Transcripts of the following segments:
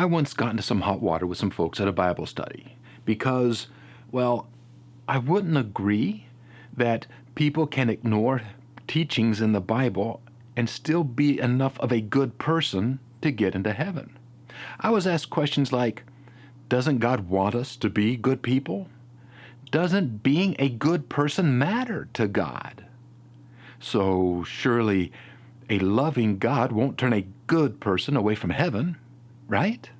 I once got into some hot water with some folks at a Bible study because, well, I wouldn't agree that people can ignore teachings in the Bible and still be enough of a good person to get into heaven. I was asked questions like, doesn't God want us to be good people? Doesn't being a good person matter to God? So surely a loving God won't turn a good person away from heaven, right?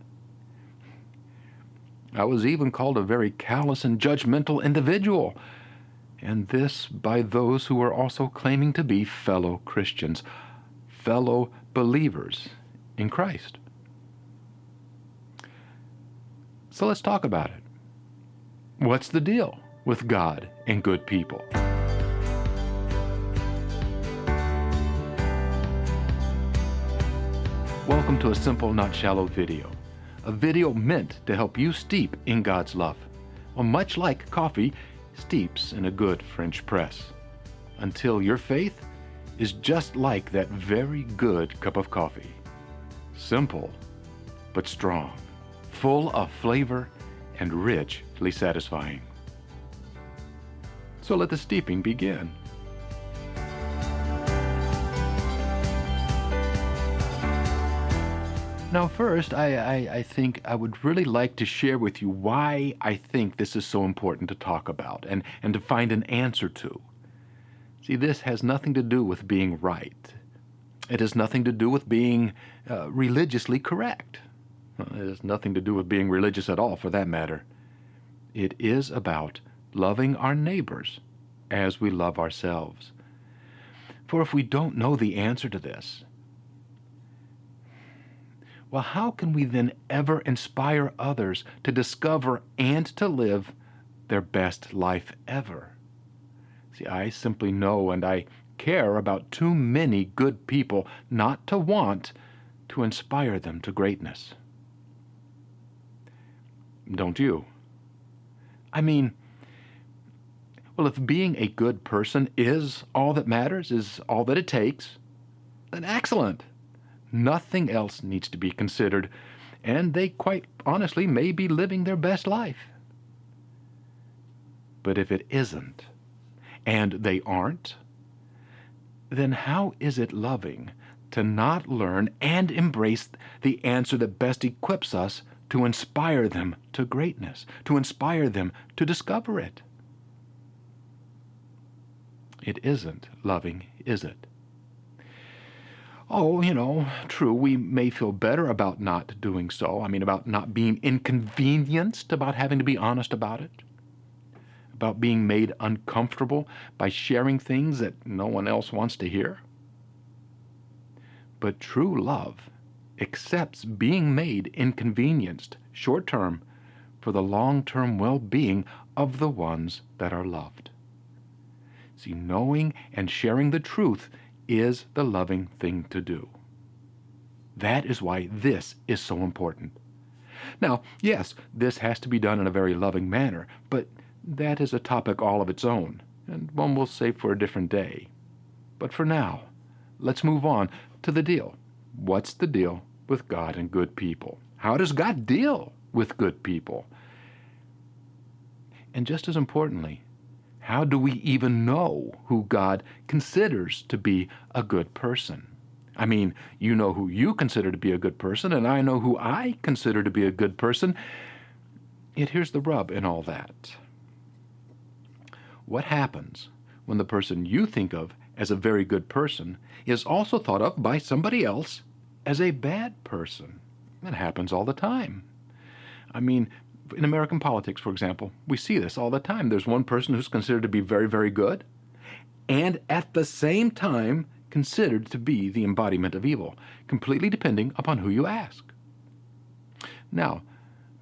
I was even called a very callous and judgmental individual, and this by those who were also claiming to be fellow Christians, fellow believers in Christ. So let's talk about it. What's the deal with God and good people? Welcome to a simple, not shallow video. A video meant to help you steep in God's love. Well, much like coffee steeps in a good French press. Until your faith is just like that very good cup of coffee. Simple, but strong, full of flavor and richly satisfying. So let the steeping begin. Now first, I, I, I, think I would really like to share with you why I think this is so important to talk about and, and to find an answer to. See, this has nothing to do with being right. It has nothing to do with being uh, religiously correct. It has nothing to do with being religious at all, for that matter. It is about loving our neighbors as we love ourselves. For if we don't know the answer to this, well, how can we then ever inspire others to discover and to live their best life ever? See, I simply know and I care about too many good people not to want to inspire them to greatness. Don't you? I mean, well, if being a good person is all that matters, is all that it takes, then excellent. Nothing else needs to be considered, and they quite honestly may be living their best life. But if it isn't, and they aren't, then how is it loving to not learn and embrace the answer that best equips us to inspire them to greatness, to inspire them to discover it? It isn't loving, is it? Oh, you know, true, we may feel better about not doing so. I mean, about not being inconvenienced, about having to be honest about it, about being made uncomfortable by sharing things that no one else wants to hear. But true love accepts being made inconvenienced short term for the long term well being of the ones that are loved. See, knowing and sharing the truth is the loving thing to do. That is why this is so important. Now, yes, this has to be done in a very loving manner, but that is a topic all of its own, and one we'll save for a different day. But for now, let's move on to the deal. What's the deal with God and good people? How does God deal with good people? And just as importantly, how do we even know who God considers to be a good person? I mean, you know who you consider to be a good person, and I know who I consider to be a good person. Yet here's the rub in all that. What happens when the person you think of as a very good person is also thought of by somebody else as a bad person? It happens all the time. I mean, in American politics, for example, we see this all the time. There's one person who's considered to be very, very good, and at the same time considered to be the embodiment of evil, completely depending upon who you ask. Now,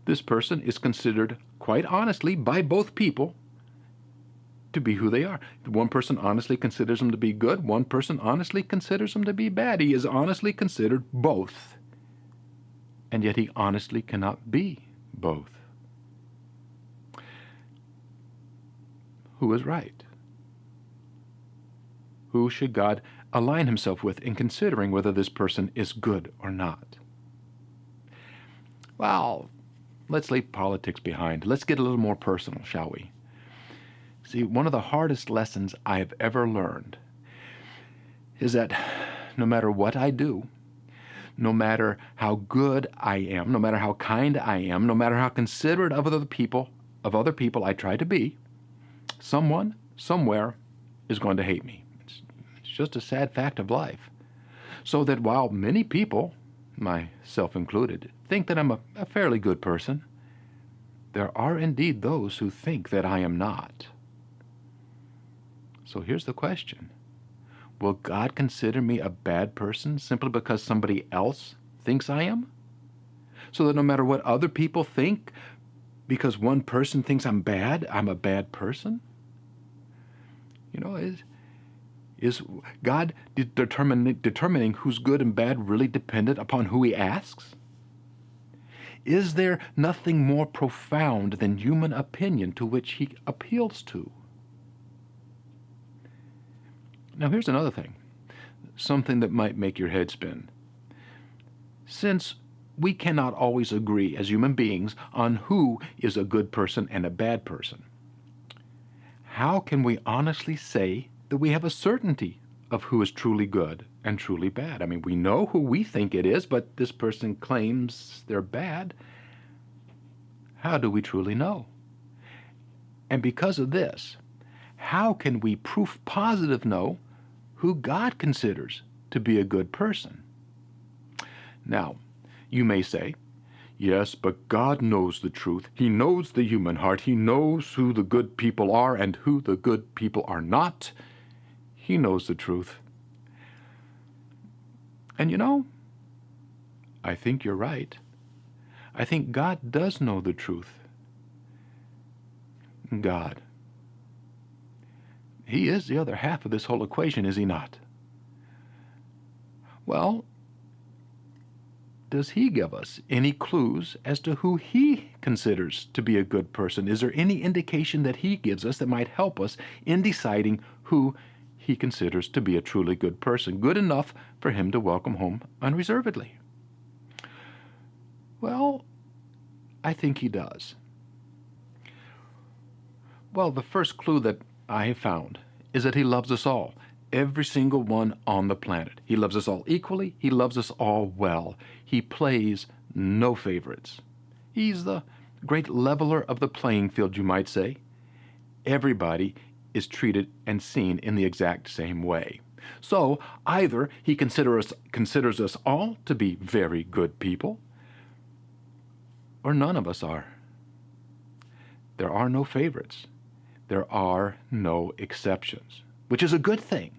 this person is considered, quite honestly, by both people to be who they are. One person honestly considers them to be good, one person honestly considers them to be bad. He is honestly considered both, and yet he honestly cannot be both. Who is right? Who should God align himself with in considering whether this person is good or not? Well, let's leave politics behind. Let's get a little more personal, shall we? See, one of the hardest lessons I have ever learned is that no matter what I do, no matter how good I am, no matter how kind I am, no matter how considerate of other people, of other people I try to be, someone, somewhere, is going to hate me. It's, it's just a sad fact of life. So that while many people, myself included, think that I'm a, a fairly good person, there are indeed those who think that I am not. So here's the question Will God consider me a bad person simply because somebody else thinks I am? So that no matter what other people think, because one person thinks I'm bad, I'm a bad person? You know, is, is God determining, determining who's good and bad really dependent upon who he asks? Is there nothing more profound than human opinion to which he appeals to? Now, here's another thing something that might make your head spin. Since we cannot always agree as human beings on who is a good person and a bad person, how can we honestly say that we have a certainty of who is truly good and truly bad? I mean, we know who we think it is, but this person claims they're bad. How do we truly know? And because of this, how can we proof positive know who God considers to be a good person. Now, you may say, Yes, but God knows the truth. He knows the human heart. He knows who the good people are and who the good people are not. He knows the truth. And you know, I think you're right. I think God does know the truth. God he is the other half of this whole equation, is he not? Well, does he give us any clues as to who he considers to be a good person? Is there any indication that he gives us that might help us in deciding who he considers to be a truly good person, good enough for him to welcome home unreservedly? Well, I think he does. Well, the first clue that I have found is that he loves us all, every single one on the planet. He loves us all equally. He loves us all well. He plays no favorites. He's the great leveler of the playing field, you might say. Everybody is treated and seen in the exact same way. So either he consider us, considers us all to be very good people, or none of us are. There are no favorites there are no exceptions, which is a good thing.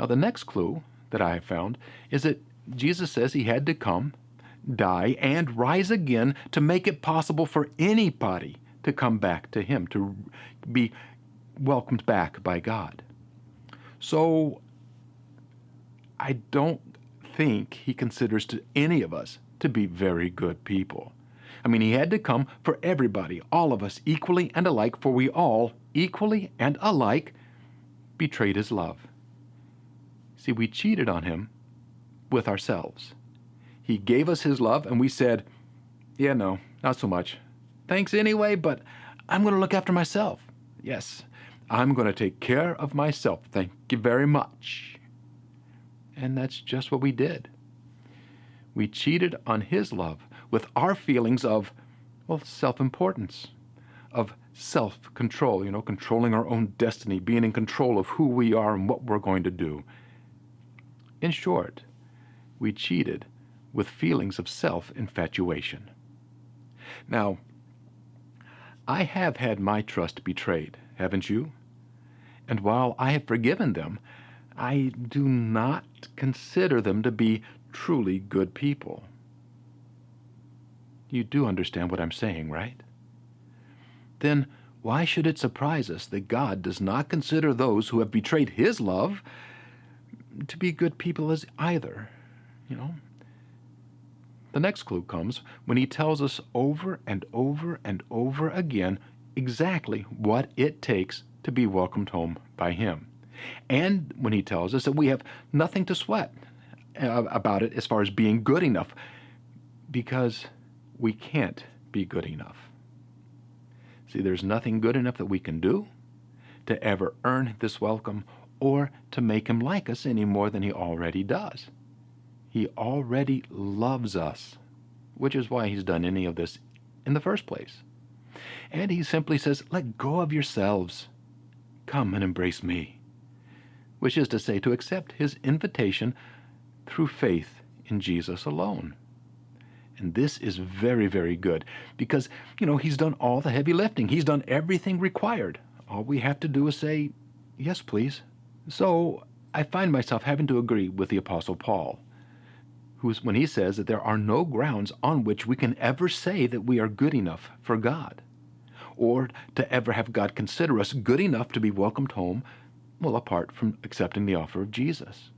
Now, the next clue that I have found is that Jesus says he had to come, die, and rise again to make it possible for anybody to come back to him, to be welcomed back by God. So, I don't think he considers to any of us to be very good people. I mean, he had to come for everybody, all of us, equally and alike, for we all, equally and alike, betrayed his love. See, we cheated on him with ourselves. He gave us his love, and we said, Yeah, no, not so much. Thanks anyway, but I'm going to look after myself. Yes, I'm going to take care of myself. Thank you very much. And that's just what we did. We cheated on his love with our feelings of, well, self importance, of self control, you know, controlling our own destiny, being in control of who we are and what we're going to do. In short, we cheated with feelings of self infatuation. Now, I have had my trust betrayed, haven't you? And while I have forgiven them, I do not consider them to be truly good people. You do understand what I'm saying, right? Then why should it surprise us that God does not consider those who have betrayed His love to be good people as either? You know? The next clue comes when He tells us over and over and over again exactly what it takes to be welcomed home by Him. And when He tells us that we have nothing to sweat uh, about it as far as being good enough because we can't be good enough. See, there's nothing good enough that we can do to ever earn this welcome or to make him like us any more than he already does. He already loves us, which is why he's done any of this in the first place. And he simply says, Let go of yourselves. Come and embrace me. Which is to say, to accept his invitation through faith in Jesus alone. And this is very, very good because, you know, he's done all the heavy lifting. He's done everything required. All we have to do is say, Yes, please. So I find myself having to agree with the Apostle Paul, who's, when he says that there are no grounds on which we can ever say that we are good enough for God, or to ever have God consider us good enough to be welcomed home, well, apart from accepting the offer of Jesus.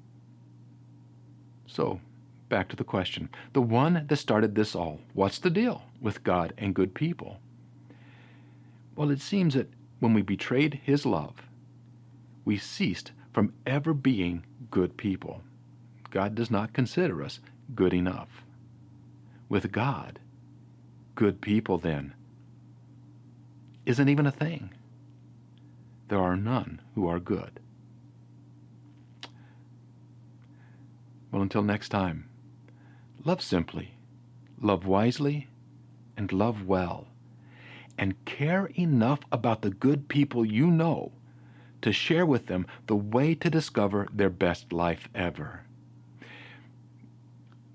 So, back to the question. The one that started this all, what's the deal with God and good people? Well, it seems that when we betrayed his love, we ceased from ever being good people. God does not consider us good enough. With God, good people then isn't even a thing. There are none who are good. Well, until next time, love simply, love wisely, and love well, and care enough about the good people you know to share with them the way to discover their best life ever.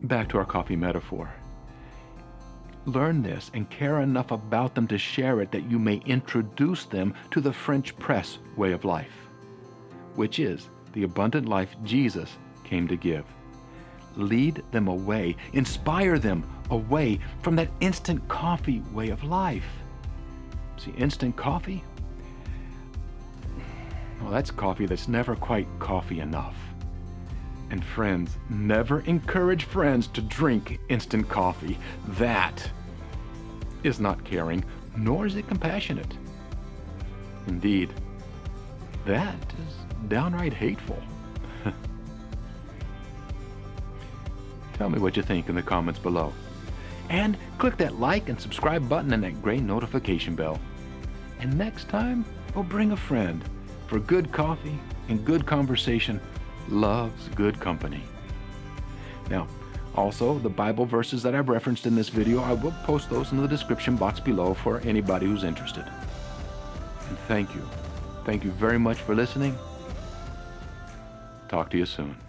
Back to our coffee metaphor. Learn this and care enough about them to share it that you may introduce them to the French press way of life, which is the abundant life Jesus came to give. Lead them away, inspire them away from that instant coffee way of life. See, instant coffee well, that's coffee that's never quite coffee enough. And friends, never encourage friends to drink instant coffee. That is not caring, nor is it compassionate. Indeed, that is downright hateful. Tell me what you think in the comments below. And click that like and subscribe button and that gray notification bell. And next time, we'll bring a friend for good coffee and good conversation loves good company. Now, also, the Bible verses that I've referenced in this video, I will post those in the description box below for anybody who's interested. And thank you. Thank you very much for listening. Talk to you soon.